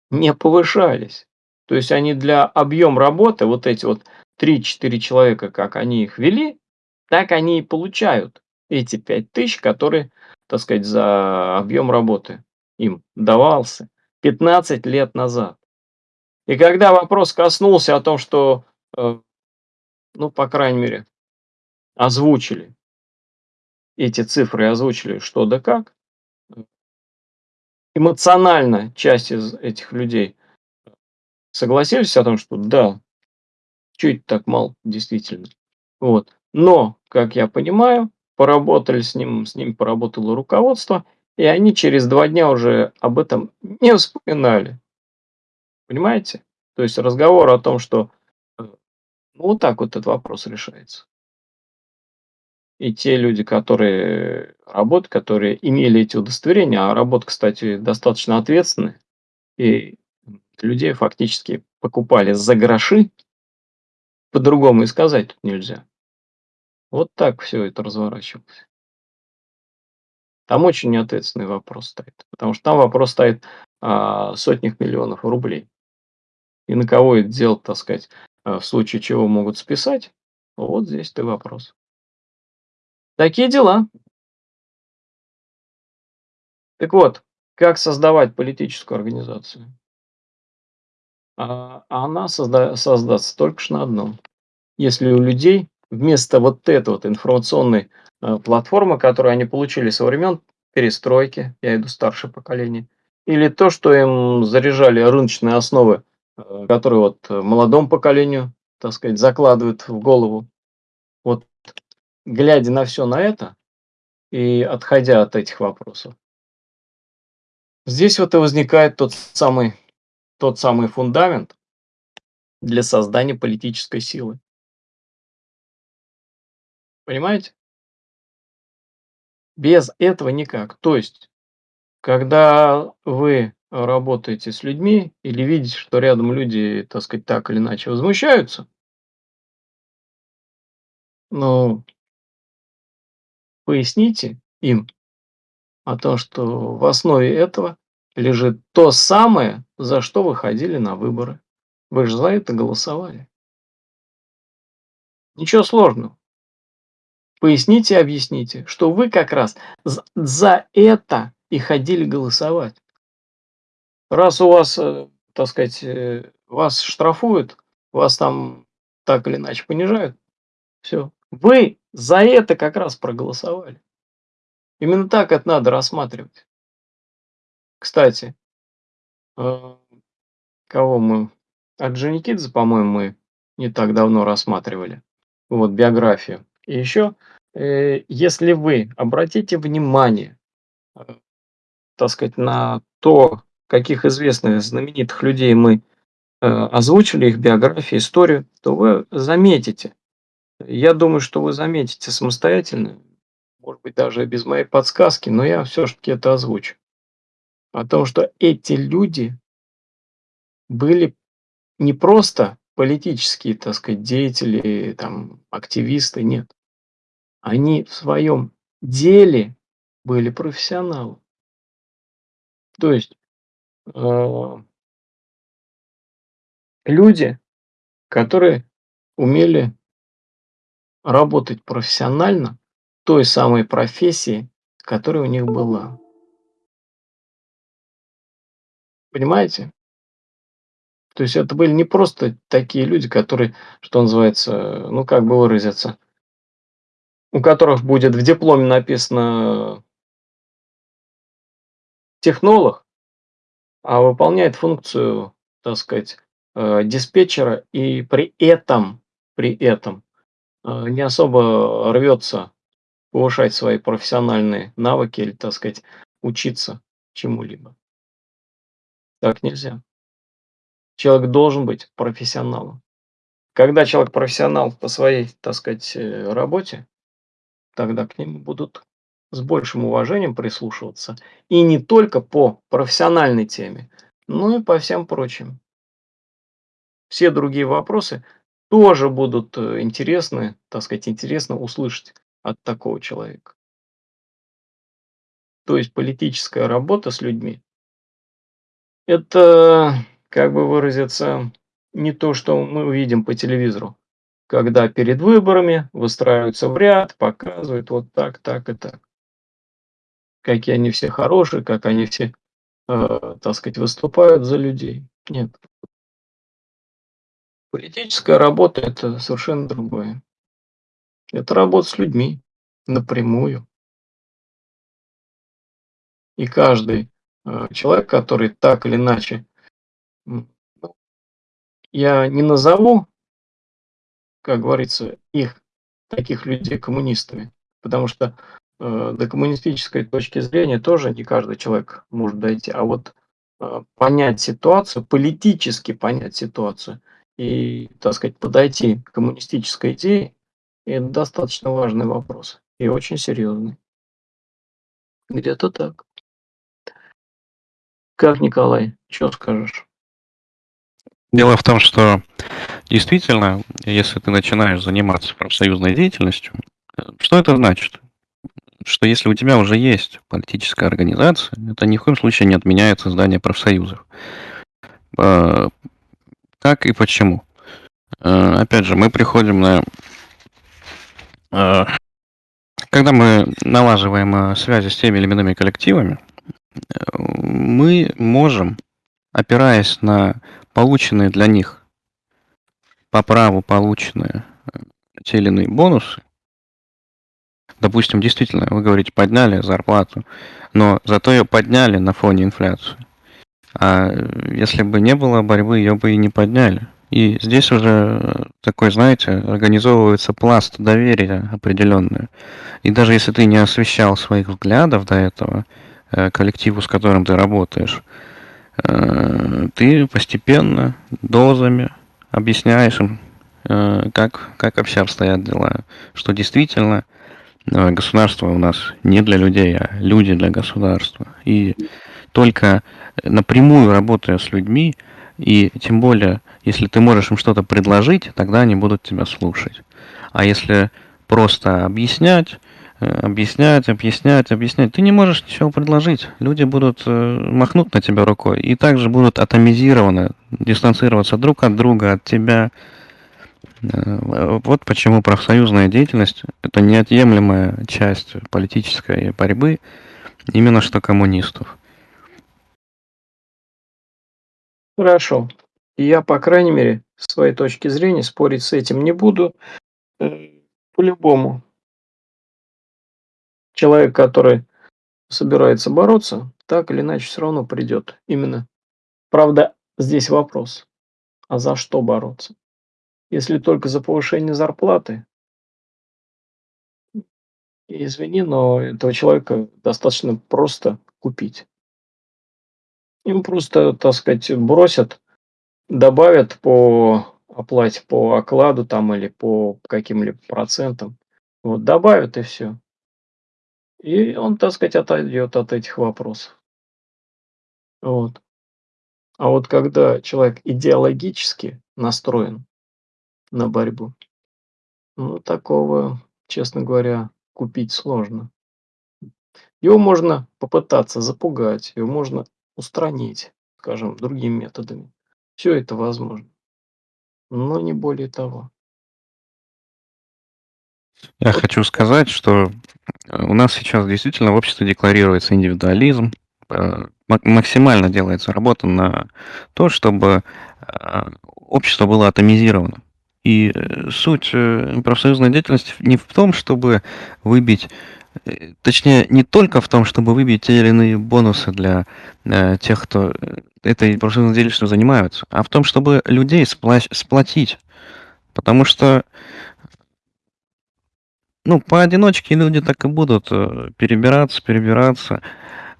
не повышались. То есть они для объем работы, вот эти вот 3-4 человека, как они их вели, так они и получают эти 5 тысяч, которые, так сказать, за объем работы им давался 15 лет назад. И когда вопрос коснулся о том, что, э, ну, по крайней мере, озвучили эти цифры, озвучили что да как, эмоционально часть из этих людей согласились о том, что да, это так мало, действительно. Вот. Но, как я понимаю, поработали с ним, с ним поработало руководство, и они через два дня уже об этом не вспоминали. Понимаете? То есть разговор о том, что э, ну, вот так вот этот вопрос решается. И те люди, которые работают, которые имели эти удостоверения, а работа, кстати, достаточно ответственная, и людей фактически покупали за гроши, по-другому и сказать тут нельзя. Вот так все это разворачивалось. Там очень неответственный вопрос стоит, потому что там вопрос стоит о сотнях миллионов рублей. И на кого это дело, так сказать, э, в случае чего могут списать, вот здесь ты вопрос. Такие дела. Так вот, как создавать политическую организацию? А она созда создастся только лишь на одном. Если у людей вместо вот этой вот информационной э, платформы, которую они получили со времен перестройки, я иду старшее поколение, или то, что им заряжали рыночные основы, э, которые вот молодому поколению, так сказать, закладывают в голову. Вот глядя на все на это и отходя от этих вопросов, здесь вот и возникает тот самый, тот самый фундамент для создания политической силы. Понимаете? Без этого никак. То есть, когда вы работаете с людьми или видите, что рядом люди, так сказать, так или иначе возмущаются, ну, Поясните им о том, что в основе этого лежит то самое, за что вы ходили на выборы. Вы же за это голосовали. Ничего сложного. Поясните объясните, что вы как раз за это и ходили голосовать. Раз у вас, э, так сказать, э, вас штрафуют, вас там так или иначе понижают, все, вы за это как раз проголосовали. Именно так это надо рассматривать. Кстати, э, кого мы? Орджоникидзе, по-моему, мы не так давно рассматривали. Вот, биографию. И еще, если вы обратите внимание, э, так сказать, на то, каких известных знаменитых людей мы озвучили, их биографии, историю, то вы заметите, я думаю, что вы заметите самостоятельно, может быть, даже без моей подсказки, но я все-таки это озвучу. О том, что эти люди были не просто политические, так сказать, деятели, там, активисты, нет. Они в своем деле были профессионалы. То есть э, люди, которые умели работать профессионально той самой профессии, которая у них была. Понимаете? То есть это были не просто такие люди, которые, что называется, ну как бы выразиться, у которых будет в дипломе написано технолог, а выполняет функцию, так сказать, э, диспетчера и при этом, при этом а, не особо рвется повышать свои профессиональные навыки или, так сказать, учиться чему-либо. Так нельзя. Человек должен быть профессионалом. Когда человек профессионал по своей, так сказать, э, работе, тогда к нему будут с большим уважением прислушиваться. И не только по профессиональной теме, но и по всем прочим. все другие вопросы тоже будут э, интересны, так сказать, интересно услышать от такого человека. То есть политическая работа с людьми– это, как бы выразиться, не то, что мы увидим по телевизору, когда перед выборами выстраиваются в ряд, показывают вот так, так и так. Какие они все хорошие, как они все, э, так сказать, выступают за людей. Нет. Политическая работа– это совершенно другое. Это работа с людьми напрямую. И каждый э, человек, который так или иначе, ну, я не назову, как говорится, их, таких людей, коммунистами, потому что э, до коммунистической точки зрения тоже не каждый человек может дойти, а вот э, понять ситуацию, политически понять ситуацию и, так сказать, подойти к коммунистической идее, это достаточно важный вопрос и очень серьезный. Где-то так. Как, Николай, что скажешь? Дело в том, что действительно, если ты начинаешь заниматься профсоюзной деятельностью, что это значит? Что если у тебя уже есть политическая организация, это ни в коем случае не отменяет создание профсоюзов. А, как и почему? А, опять же, мы приходим на... А, когда мы налаживаем связи с теми или иными коллективами, мы можем, опираясь на полученные для них по праву полученные э, те или иные бонусы, допустим, действительно, вы говорите, подняли зарплату, но зато ее подняли на фоне инфляции. А если бы не было борьбы, ее бы и не подняли. И здесь уже такой, знаете, организовывается пласт доверия определенный. И даже если ты не освещал своих взглядов до этого, Э, коллективу, с которым ты работаешь, э, ты постепенно, дозами объясняешь им, э, как, как вообще обстоят дела, что действительно государство у нас не для людей, а люди для государства. И только напрямую работая с людьми, и тем более, если ты можешь им что-то предложить, тогда они будут тебя слушать. А если просто объяснять, Э, объяснять, объяснять, объяснять. Ты не можешь ничего предложить. Люди будут э, махнуть на тебя рукой и также будут атомизированы, дистанцироваться друг от друга, от тебя. Э, вот почему профсоюзная деятельность – это неотъемлемая часть политической борьбы именно что коммунистов. Хорошо. Я, по крайней мере, с своей точки зрения, спорить с этим не буду. По-любому, человек, который собирается бороться, так или иначе все равно придет. Именно. Правда, здесь вопрос. А за что бороться? Если только за повышение зарплаты, извини, но этого человека достаточно просто купить. Им просто, так сказать, бросят, добавят по оплате, по окладу там или по каким-либо процентам. Вот добавят и все. И он, так сказать, отойдет от этих вопросов. Вот. А вот когда человек идеологически настроен на борьбу, ну, такого, честно говоря, купить сложно. Его можно попытаться запугать, его можно устранить, скажем, другими методами. Все это возможно. Но не более того. Я хочу сказать, что у нас сейчас действительно в обществе декларируется индивидуализм, э, максимально делается работа на то, чтобы э, общество было атомизировано. И э, суть профсоюзной деятельности не в том, чтобы выбить, точнее, не только в том, чтобы выбить те или иные бонусы для тех, кто этой профсоюзной деятельностью занимаются, а в том, чтобы людей сплотить. Потому что ну, поодиночке люди так и будут э, перебираться, перебираться.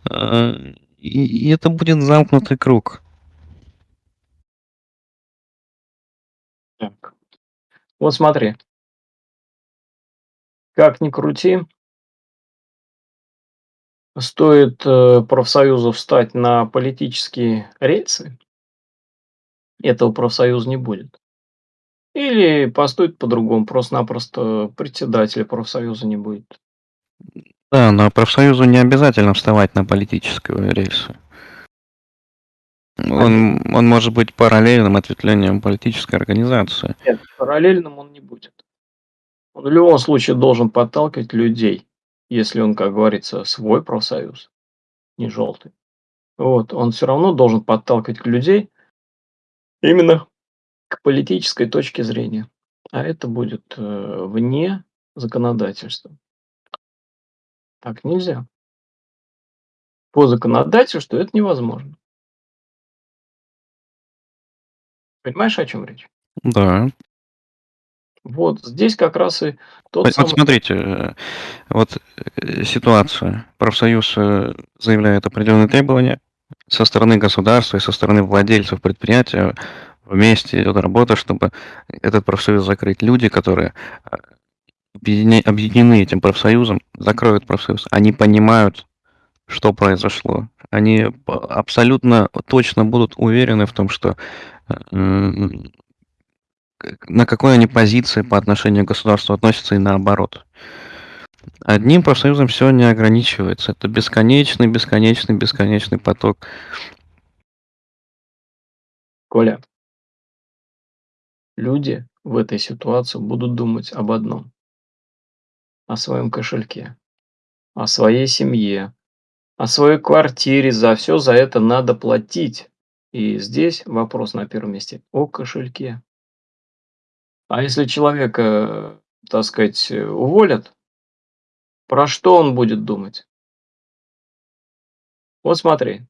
Э, и, это будет замкнутый круг. Так. Вот смотри. Как ни крути, стоит э, профсоюзу встать на политические рельсы, этого профсоюза не будет. Или поступит по-другому, просто-напросто председателя профсоюза не будет. Да, но профсоюзу не обязательно вставать на политическую рельсу. Он, он может быть параллельным ответвлением политической организации. Нет, параллельным он не будет. Он в любом случае должен подталкивать людей, если он, как говорится, свой профсоюз, не желтый. Вот, он все равно должен подталкивать людей именно к политической точке зрения. А это будет э, вне законодательства. Так нельзя. По законодательству это невозможно. Понимаешь, о чем речь? Да. Вот здесь как раз и тот Вот, самый... вот смотрите, э, вот э, ситуация. Профсоюз э, заявляет определенные требования со стороны государства и со стороны владельцев предприятия. Вместе идет работа, чтобы этот профсоюз закрыть. Люди, которые объедине- объединены этим профсоюзом, закроют профсоюз. Они понимают, что произошло. Они абсолютно точно будут уверены в том, что м, к- на какой они позиции по отношению к государству относятся и наоборот. Одним профсоюзом все не ограничивается. Это бесконечный, бесконечный, бесконечный поток. Коля, люди в этой ситуации будут думать об одном. О своем кошельке, о своей семье, о своей квартире. За все за это надо платить. И здесь вопрос на первом месте о кошельке. А если человека, так сказать, уволят, про что он будет думать? Вот смотри,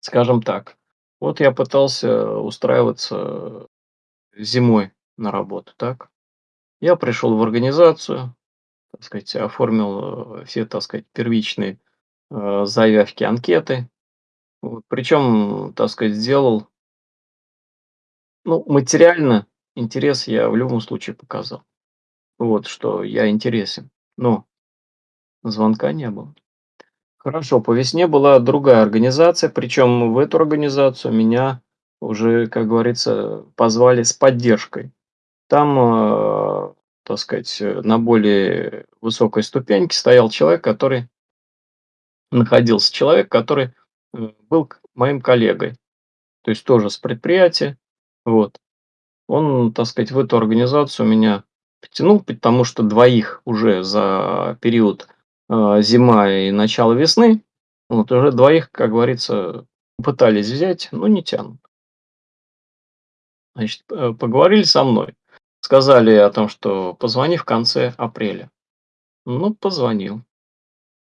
скажем так, вот я пытался устраиваться зимой на работу, так? Я пришел в организацию, так сказать, оформил э, все, так сказать, первичные э, заявки, анкеты. Вот. Причем, так сказать, сделал, ну, материально интерес я в любом случае показал. Вот, что я интересен. Но звонка не было. Хорошо, по весне была другая организация, причем в эту организацию меня уже, как говорится, позвали с поддержкой. Там, э, так сказать, э, на более высокой ступеньке стоял человек, который находился человек, который э, был моим коллегой, то есть тоже с предприятия. Вот. Он, так сказать, в эту организацию меня потянул, потому что двоих уже за период зима и начало весны, вот уже двоих, как говорится, пытались взять, но не тянут. Значит, э, поговорили со мной, сказали о том, что позвони в конце апреля. Ну, позвонил.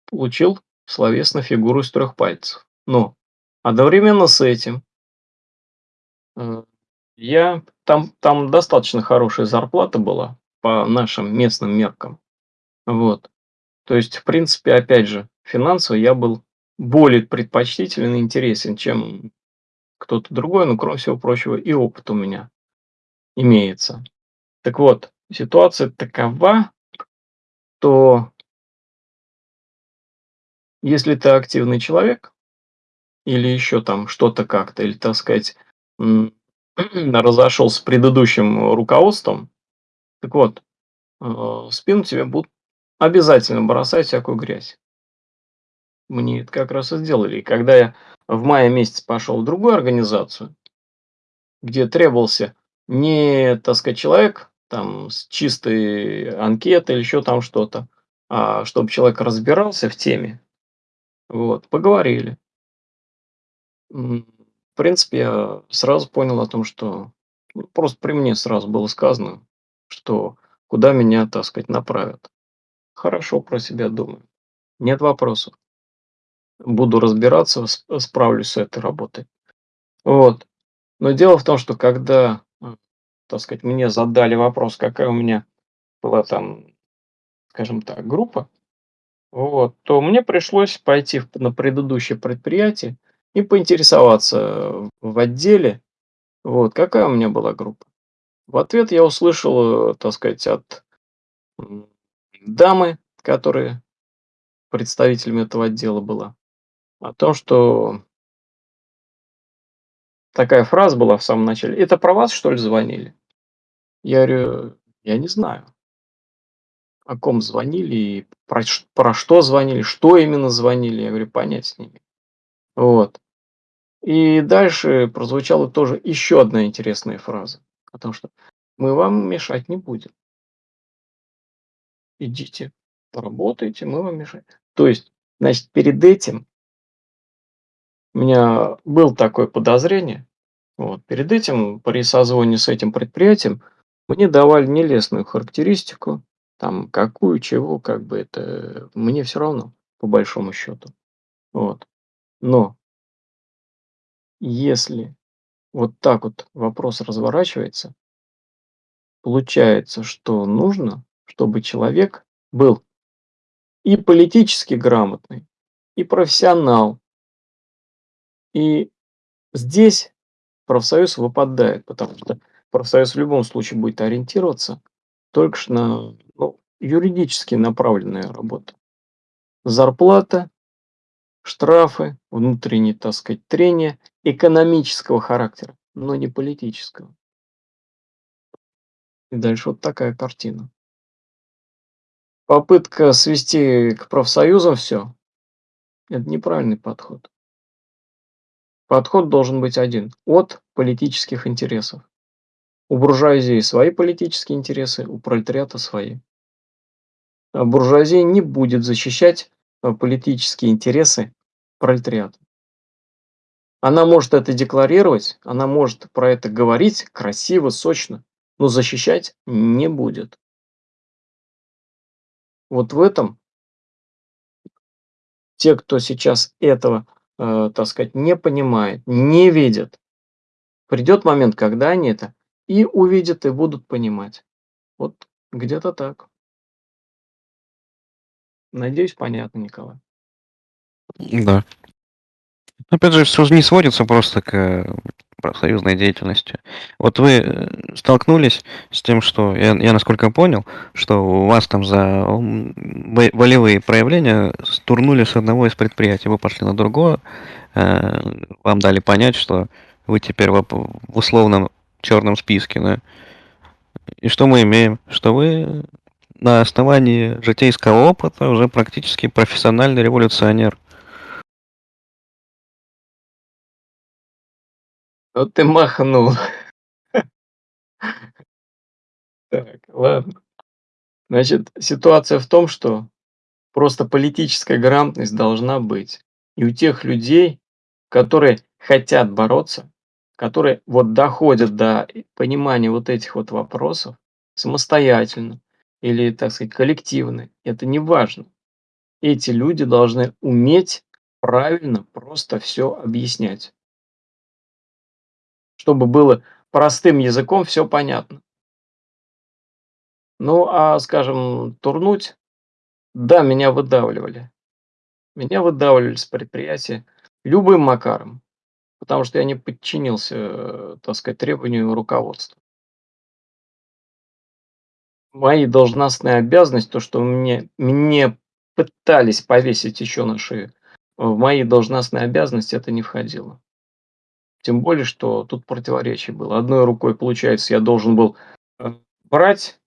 Получил словесно фигуру из трех пальцев. Но одновременно с этим э, я там, там достаточно хорошая зарплата была по нашим местным меркам. Вот. То есть, в принципе, опять же, финансово я был более предпочтителен и интересен, чем кто-то другой, но, кроме всего прочего, и опыт у меня имеется. Так вот, ситуация такова, то если ты активный человек, или еще там что-то как-то, или, так сказать, разошел с предыдущим руководством, так вот, э, в спину тебе будут обязательно бросать всякую грязь. Мне это как раз и сделали. И когда я в мае месяце пошел в другую организацию, где требовался не, так сказать, человек там с чистой анкетой или еще там что-то, а чтобы человек разбирался в теме, вот, поговорили. В принципе, я сразу понял о том, что ну, просто при мне сразу было сказано, что куда меня, так сказать, направят. Хорошо про себя думаю. Нет вопросов. Буду разбираться, сп- справлюсь с этой работой. Вот. Но дело в том, что когда, так сказать, мне задали вопрос, какая у меня была там, скажем так, группа, вот, то мне пришлось пойти на предыдущее предприятие и поинтересоваться в отделе, вот, какая у меня была группа. В ответ я услышал, так сказать, от дамы, которая представителем этого отдела была, о том, что такая фраза была в самом начале. Это про вас, что ли, звонили? Я говорю, я не знаю. О ком звонили и про, про что звонили, что именно звонили. Я говорю, понять не имею. Вот. И дальше прозвучала тоже еще одна интересная фраза. О том, что мы вам мешать не будем. Идите, поработайте, мы вам мешаем. То есть, значит, перед этим у меня было такое подозрение. Вот, перед этим при созвоне с этим предприятием мне давали нелестную характеристику, там какую, чего, как бы это мне все равно, по большому счету. Вот. Но если вот так вот вопрос разворачивается, получается, что нужно, чтобы человек был и политически грамотный, и профессионал. И здесь профсоюз выпадает, потому что профсоюз в любом случае будет ориентироваться только на ну, юридически направленную работу. Зарплата, штрафы, внутренние, так сказать, трения экономического характера, но не политического. И дальше вот такая картина. Попытка свести к профсоюзам все – это неправильный подход. Подход должен быть один – от политических интересов. У буржуазии свои политические интересы, у пролетариата свои. А буржуазия не будет защищать а, политические интересы пролетариата. Она может это декларировать, она может про это говорить красиво, сочно, но защищать не будет. Вот в этом те, кто сейчас этого, э, так сказать, не понимает, не видит, придет момент, когда они это и увидят, и будут понимать. Вот где-то так. Надеюсь, понятно, Николай. Да. Опять же, все не сводится просто к э, профсоюзной деятельности. Вот вы э, столкнулись с тем, что, я, я насколько понял, что у вас там за волевые проявления стурнули с одного из предприятий, вы пошли на другое, э, вам дали понять, что вы теперь в условном черном списке, да? И что мы имеем? Что вы на основании житейского опыта уже практически профессиональный революционер. Вот ты махнул. Так, ладно. Значит, ситуация в том, что просто политическая грамотность должна быть. И у тех людей, которые хотят бороться, которые вот доходят до понимания вот этих вот вопросов самостоятельно или, так сказать, коллективно, это не важно. Эти люди должны уметь правильно просто все объяснять чтобы было простым языком все понятно. Ну, а, скажем, турнуть, да, меня выдавливали. Меня выдавливали с предприятия любым макаром, потому что я не подчинился, так сказать, требованию руководства. Мои должностные обязанности, то, что мне, мне пытались повесить еще на шею, в мои должностные обязанности это не входило. Тем более, что тут противоречие было. Одной рукой, получается, я должен был э, брать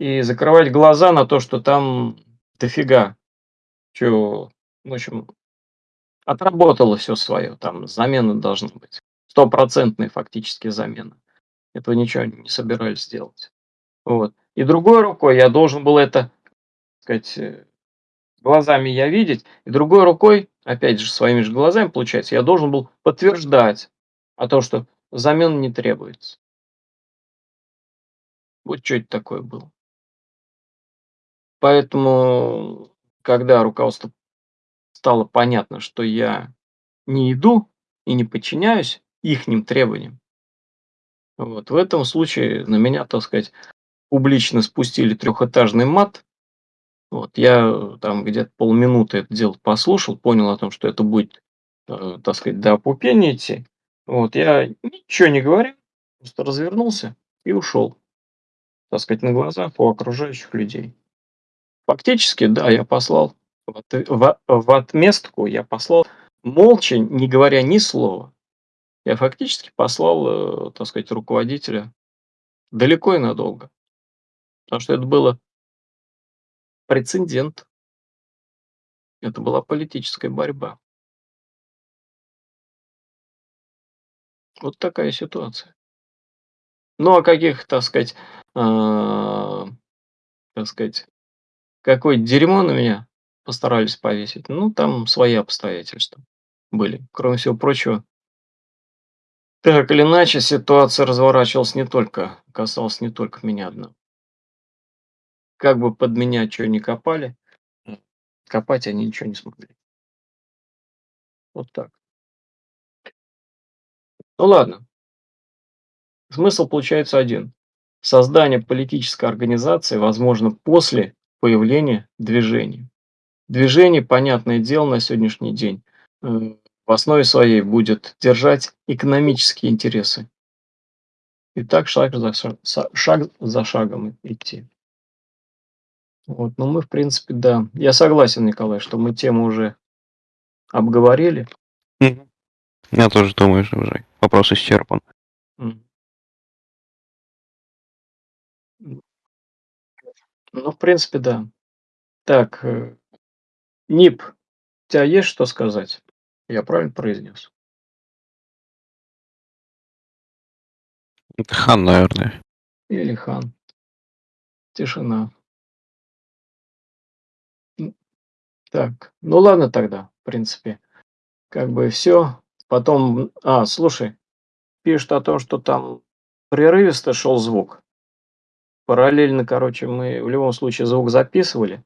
и закрывать глаза на то, что там дофига. Что, в общем, отработало все свое. Там замена должна быть. Стопроцентная фактически замена. Этого ничего не собирались сделать. Вот. И другой рукой я должен был это, так сказать, э, глазами я видеть, и другой рукой, опять же, своими же глазами, получается, я должен был подтверждать а то, что замен не требуется. Вот что это такое было. Поэтому, когда руководство стало понятно, что я не иду и не подчиняюсь ихним требованиям, вот, в этом случае на меня, так сказать, публично спустили трехэтажный мат. Вот, я там где-то полминуты это дело послушал, понял о том, что это будет, э, так сказать, до опупения идти. Вот, я ничего не говорю, просто развернулся и ушел, так сказать, на глазах у окружающих людей. Фактически, да, я послал в, в, в отместку, я послал молча, не говоря ни слова. я фактически послал, э, так сказать, руководителя далеко и надолго. Потому что это было прецедент. Это была политическая борьба. Вот такая ситуация. Ну, а каких, так сказать, а, так сказать, какое дерьмо на меня постарались повесить, ну, там свои обстоятельства были. Кроме всего прочего, так или иначе, ситуация разворачивалась не только, касалась не только меня одного. Как бы под меня что ни копали, копать они ничего не смогли. Вот так. Ну ладно. Смысл получается один. Создание политической организации возможно после появления движения. Движение, понятное дело, на сегодняшний день э, в основе своей будет держать экономические интересы. И так шаг за, шаг, шаг за шагом идти. Вот, ну мы, в принципе, да. Я согласен, Николай, что мы тему уже обговорили. Я тоже думаю, что уже вопрос исчерпан. Ну, в принципе, да. Так, э, НИП, у тебя есть что сказать? Я правильно произнес? Это хан, наверное. Или хан. Тишина. Так, ну ладно тогда, в принципе. Как бы все. Потом, а, слушай, пишут о том, что там прерывисто шел звук. Параллельно, короче, мы в любом случае звук записывали.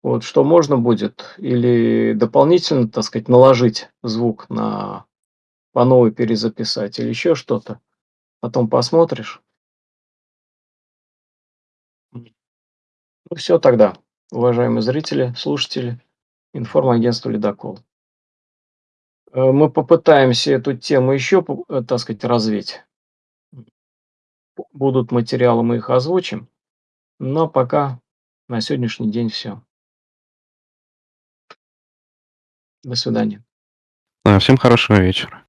Вот, что можно будет или дополнительно, так сказать, наложить звук на по новой перезаписать или еще что-то. Потом посмотришь. Ну все тогда, уважаемые зрители, слушатели, информагентство «Ледокол». Э, мы попытаемся эту тему еще, э, так сказать, развить. Будут материалы, мы их озвучим. Но пока на сегодняшний день все. До свидания. Всем хорошего вечера.